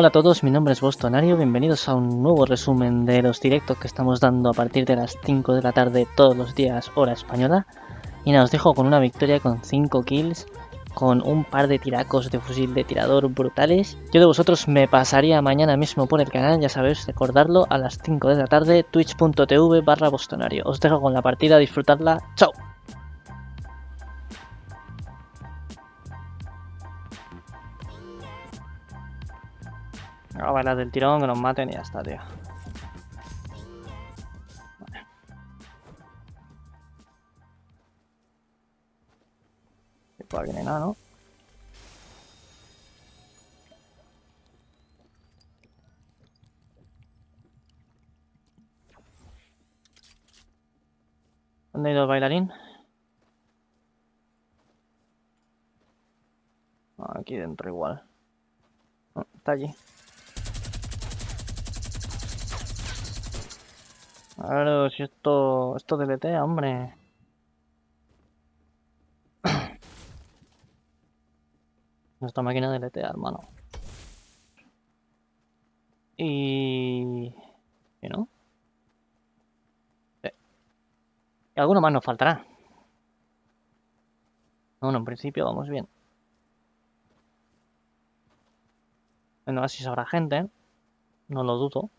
Hola a todos, mi nombre es Bostonario, bienvenidos a un nuevo resumen de los directos que estamos dando a partir de las 5 de la tarde todos los días hora española. Y nada, os dejo con una victoria con 5 kills, con un par de tiracos de fusil de tirador brutales. Yo de vosotros me pasaría mañana mismo por el canal, ya sabéis, recordarlo, a las 5 de la tarde, twitch.tv barra Bostonario. Os dejo con la partida, disfrutadla, chao. A bailar del tirón, que nos maten y ya está, tío. Vale. Por aquí no hay nada, ¿no? ¿Dónde ha ido el bailarín? Aquí dentro igual. Ah, Está allí. Claro, si esto, esto deletea, hombre. Nuestra máquina deletea, hermano. Y... ¿Y no? Eh. Y alguno más nos faltará. Bueno, en principio vamos bien. Bueno, así habrá gente. No lo dudo.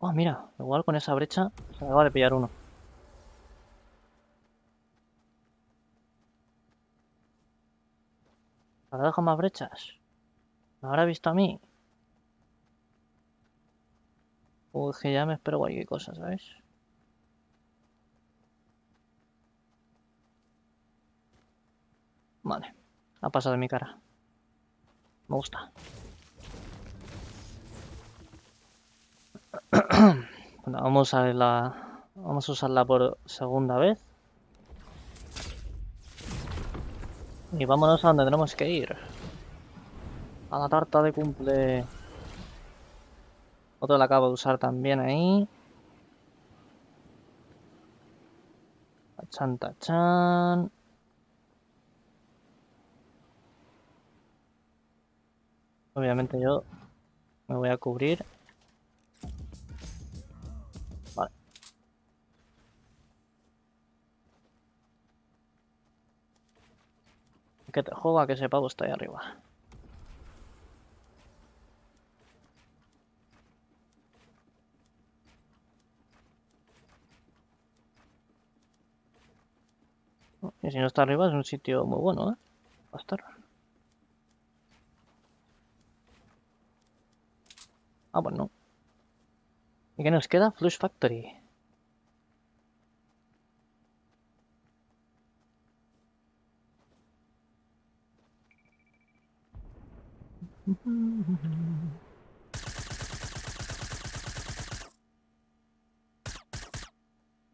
Oh, mira, igual con esa brecha se acaba de pillar uno. ¿Habrá dejado más brechas? ¿Me habrá visto a mí? Uy, que ya me espero cualquier cosa, ¿sabes? Vale, ha pasado de mi cara. Me gusta. Vamos a. Vamos a usarla por segunda vez. Y vámonos a donde tenemos que ir. A la tarta de cumple. Otro la acabo de usar también ahí. Tachan, tachan. Obviamente yo me voy a cubrir. Que te joda que ese pavo está ahí arriba. Y si no está arriba es un sitio muy bueno, ¿eh? Va a estar. Ah, pues no. ¿Y qué nos queda? Flush Factory.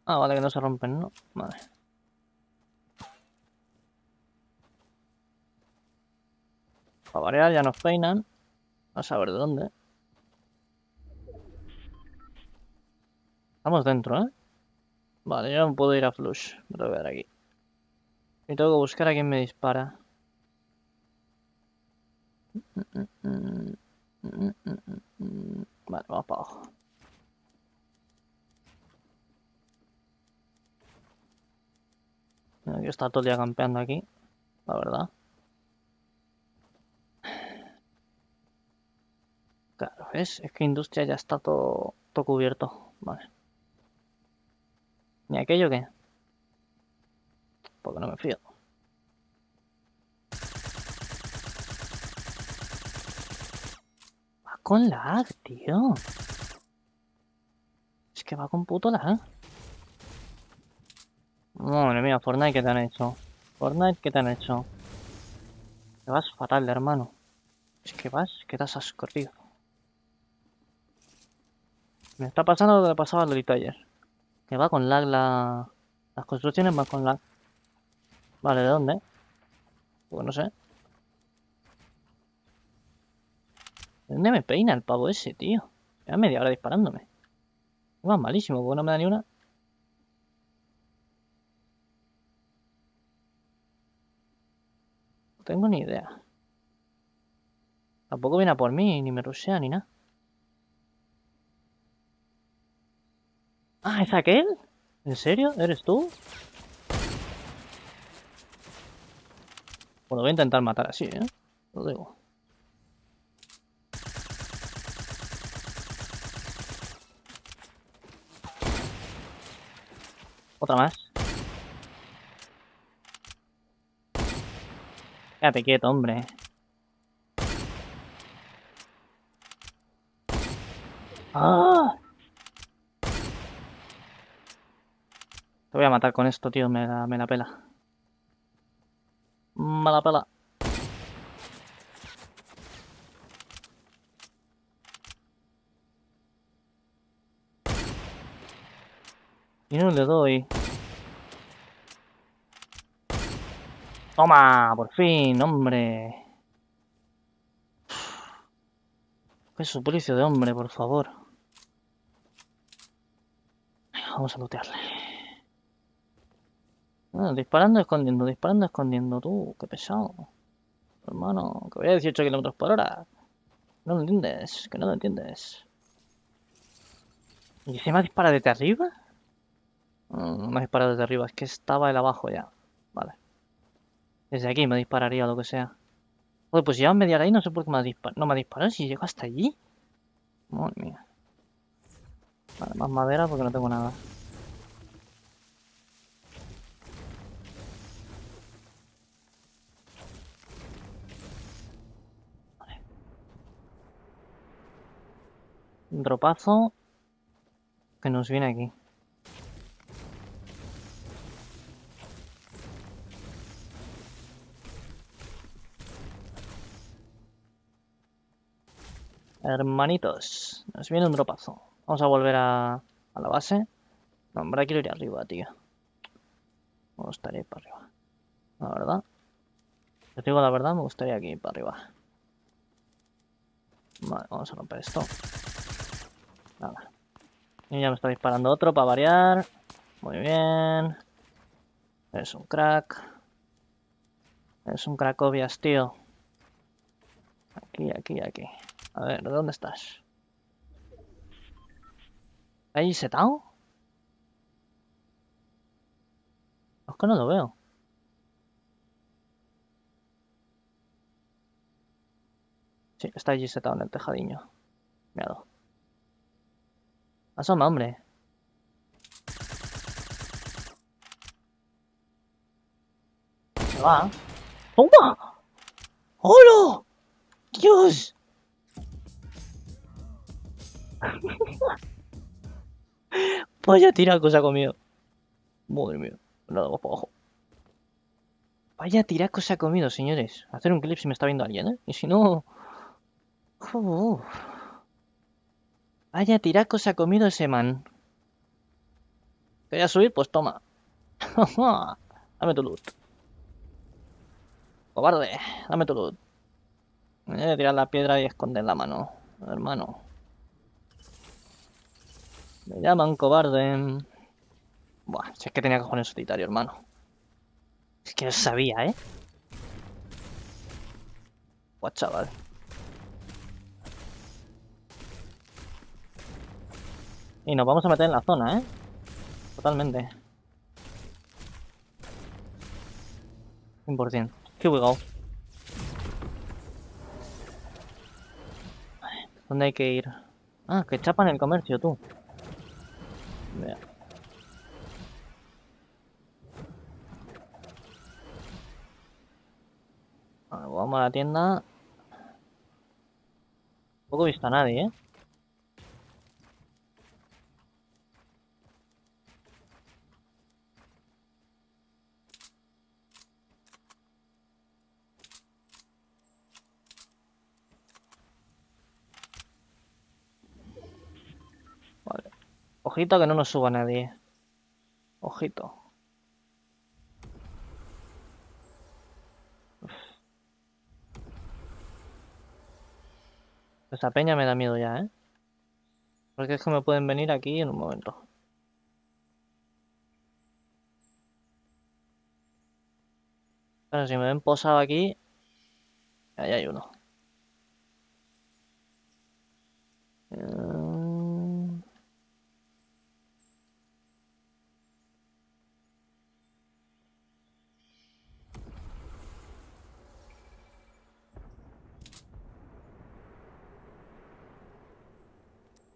Ah, vale, que no se rompen, ¿no? Vale. Para variar ya nos peinan. A saber de dónde. Estamos dentro, ¿eh? Vale, yo no puedo ir a Flush. Me lo voy a dar aquí. Y tengo que buscar a quien me dispara. Vale, vamos para abajo. Mira, que está todo el día campeando aquí, la verdad. Claro, ¿ves? Es que industria ya está todo, todo cubierto. Vale. ¿Ni aquello qué? Porque no me fío. Va con lag, tío. Es que va con puto lag. Madre mía, Fortnite, ¿qué te han hecho? Fortnite, ¿qué te han hecho? Te vas fatal, hermano. Es que vas, que corrido. Me está pasando lo que pasaba a Lolito ayer. Que va con lag la... Las construcciones van con lag. Vale, ¿de dónde? Pues no sé. ¿De dónde me peina el pavo ese, tío? Lleva media hora disparándome. Va malísimo, porque no me da ni una. No tengo ni idea. Tampoco viene a por mí, ni me rushea, ni nada. Ah, ¿es aquel? ¿En serio? ¿Eres tú? Bueno, voy a intentar matar así, ¿eh? Lo digo. Otra más. Quédate quieto, hombre. ¡Ah! Te voy a matar con esto, tío. Me la, me la pela. Me la pela. Y no le doy. Toma, por fin, hombre. Qué suplicio de hombre, por favor. Vamos a lootearle. Ah, disparando, escondiendo, disparando, escondiendo. Tú, qué pesado. Hermano, que voy a 18 kilómetros por hora. No lo entiendes, que no lo entiendes. ¿Y se me dispara desde arriba? No me ha disparado desde arriba, es que estaba el abajo ya. Vale. Desde aquí me dispararía o lo que sea. Joder, pues lleva media ahí, no sé por qué me ha disparado. No me ha disparado si llego hasta allí. Madre mía. Vale, más madera porque no tengo nada. Vale. Un dropazo que nos viene aquí. Hermanitos, nos viene un dropazo. Vamos a volver a, la base. No, hombre, quiero ir arriba, tío. Me gustaría ir para arriba. La verdad. Te digo la verdad, me gustaría aquí ir para arriba. Vale, vamos a romper esto. Nada. Y ya me está disparando otro para variar. Muy bien. Es un crack. Es un cracobias, tío. Aquí, aquí, aquí. A ver, ¿dónde estás? ¿Ahí setado? Es que no lo veo. Sí, está allí setado en el tejadiño. Míralo. Asoma, hombre. Se va. ¡Toma! ¡Hola! ¡Dios! Vaya tiraco se ha comido. Madre mía. Nada más para abajo. Vaya tiraco se ha comido, señores. Hacer un clip si me está viendo alguien, ¿eh? Y si no... Uf. Vaya tiraco se ha comido ese man. ¿Quería subir? Pues toma. dame tu loot. Cobarde, dame tu loot. Me tirar la piedra y esconder la mano, hermano. Me llaman cobarde. Buah, si es que tenía en solitario, hermano. Es que no sabía, ¿eh? Buah, chaval. Y nos vamos a meter en la zona, ¿eh? Totalmente. 100%. Here we go. ¿Dónde hay que ir? Ah, que chapan el comercio, tú. Vea. Vale, vamos a la tienda. Tampoco he visto a nadie, ¿eh? Ojito que no nos suba nadie. Ojito. Uf. Esa peña me da miedo ya, ¿eh? Porque es que me pueden venir aquí en un momento. Pero si me ven posado aquí, ahí hay uno.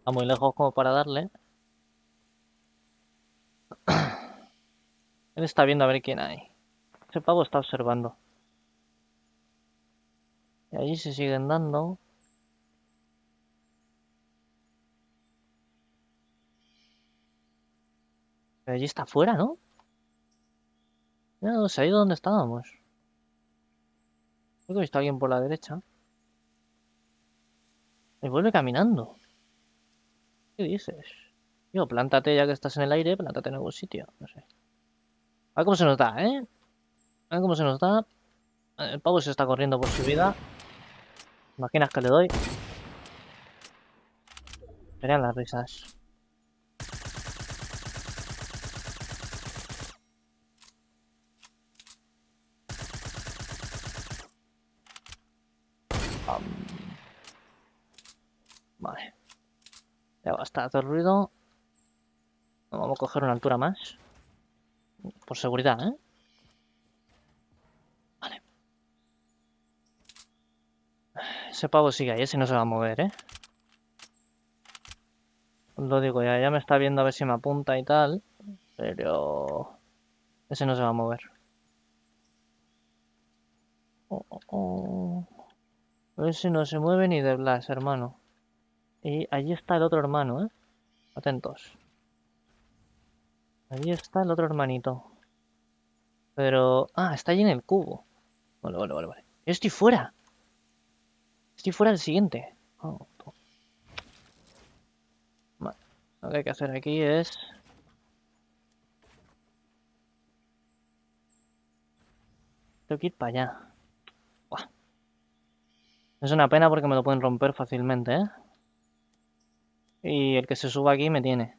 Está muy lejos como para darle. Él está viendo a ver quién hay. Ese pavo está observando. Y allí se siguen dando. Allí está afuera, ¿no? No, se ha ido donde estábamos. Creo que he visto a alguien por la derecha. Y vuelve caminando. ¿Qué dices? Tío, plántate ya que estás en el aire, plántate en algún sitio. No sé. A ver cómo se nos da, ¿eh? A ver cómo se nos da. El pavo se está corriendo por su vida. Imaginas que le doy. Serían las risas. Vale. Ya basta de ruido. Vamos a coger una altura más. Por seguridad, ¿eh? Vale. Ese pavo sigue ahí, ese no se va a mover, ¿eh? Lo digo, ya, ya me está viendo a ver si me apunta y tal. Pero... Ese no se va a mover. Oh, oh, oh. Ese no se mueve ni de Blas, hermano. Y allí está el otro hermano, ¿eh? Atentos. Allí está el otro hermanito. Pero... Ah, está allí en el cubo. Vale, vale, vale, vale. Estoy fuera. Estoy fuera del siguiente. Oh, vale. Lo que hay que hacer aquí es... Tengo que ir para allá. Buah. Es una pena porque me lo pueden romper fácilmente, ¿eh? Y el que se suba aquí me tiene.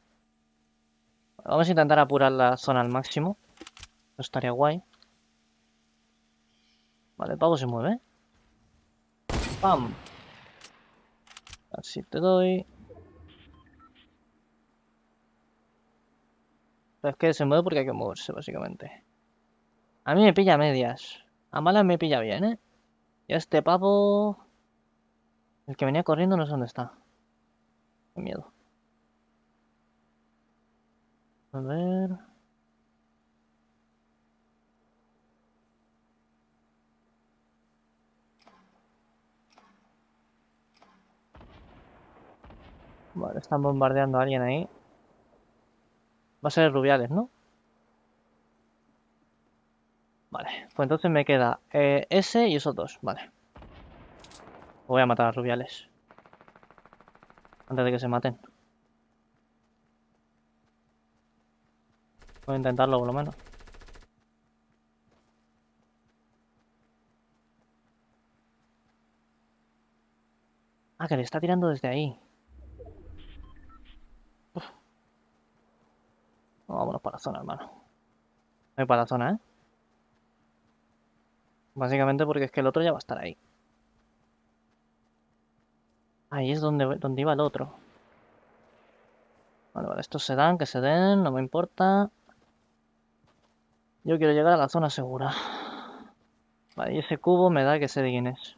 Vamos a intentar apurar la zona al máximo. Eso estaría guay. Vale, el pavo se mueve. ¡Pam! Así te doy. Pero es que se mueve porque hay que moverse, básicamente. A mí me pilla medias. A malas me pilla bien, ¿eh? Y este pavo... El que venía corriendo no sé dónde está. Miedo. A ver... Vale, están bombardeando a alguien ahí. Va a ser Rubiales, ¿no? Vale, pues entonces me queda eh, ese y esos dos. Vale. Voy a matar a Rubiales. Antes de que se maten. Voy a intentarlo por lo menos. Ah, que le está tirando desde ahí. Vámonos para la zona, hermano. Voy para la zona, ¿eh? Básicamente porque es que el otro ya va a estar ahí. Ahí es donde, donde iba el otro. Vale, vale, estos se dan, que se den, no me importa. Yo quiero llegar a la zona segura. Vale, y ese cubo me da que sé de quién es.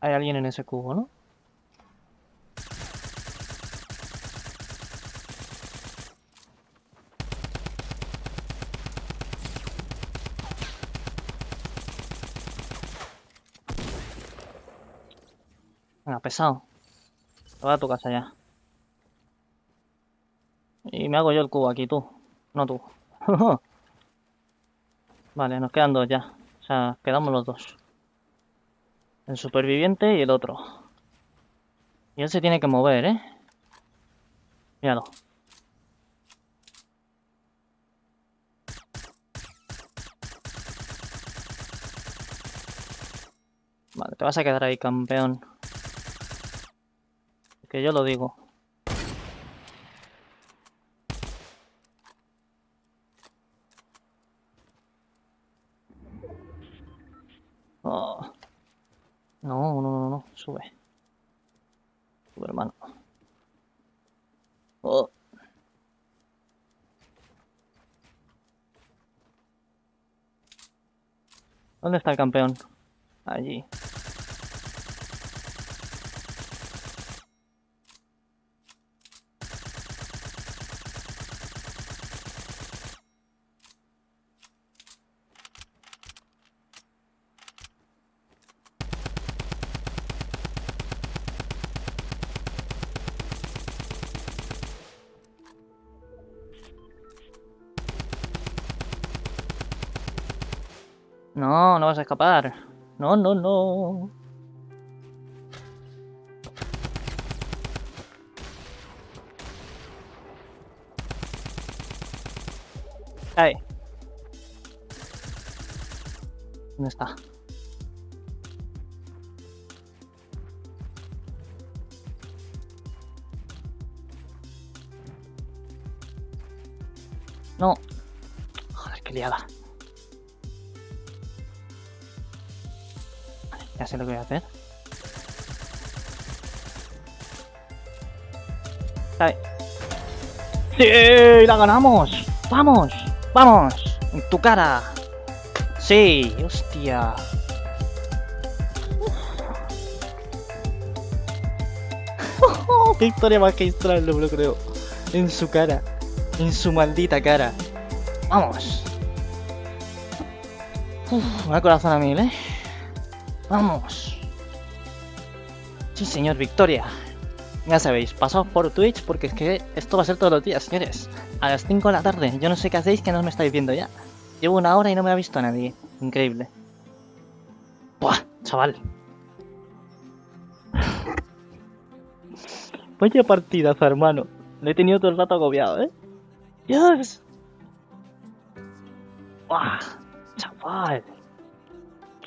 Hay alguien en ese cubo, ¿no? Venga, pesado. Te vas a tu casa ya. Y me hago yo el cubo aquí, tú. No tú. vale, nos quedan dos ya. O sea, quedamos los dos. El superviviente y el otro. Y él se tiene que mover, ¿eh? Míralo. Vale, te vas a quedar ahí, campeón. Que yo lo digo. Oh. No, no, no, no, sube. Sube, hermano. Oh. ¿Dónde está el campeón? Allí. No, no vas a escapar. No, no, no. Ahí. ¿Dónde está? No. Joder, qué liada. Ya sé lo que voy a hacer. Ahí. ¡Sí! ¡La ganamos! ¡Vamos! ¡Vamos! ¡En tu cara! ¡Sí! ¡Hostia! ¡Qué historia magistral! No me lo creo. En su cara. En su maldita cara. ¡Vamos! Uf, una corazón a mil, ¿eh? ¡Vamos! Sí, señor, victoria. Ya sabéis, pasaos por Twitch porque es que esto va a ser todos los días, señores. A las 5 de la tarde. Yo no sé qué hacéis que no me estáis viendo ya. Llevo una hora y no me ha visto nadie. Increíble. ¡Buah! Chaval. Vaya partidazo, hermano. Lo he tenido todo el rato agobiado, ¿eh? ¡Dios! ¡Buah! Chaval.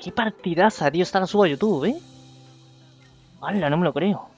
¡Qué partidaza, tío! Esta la subo a YouTube, ¿eh? ¡Hala! No me lo creo.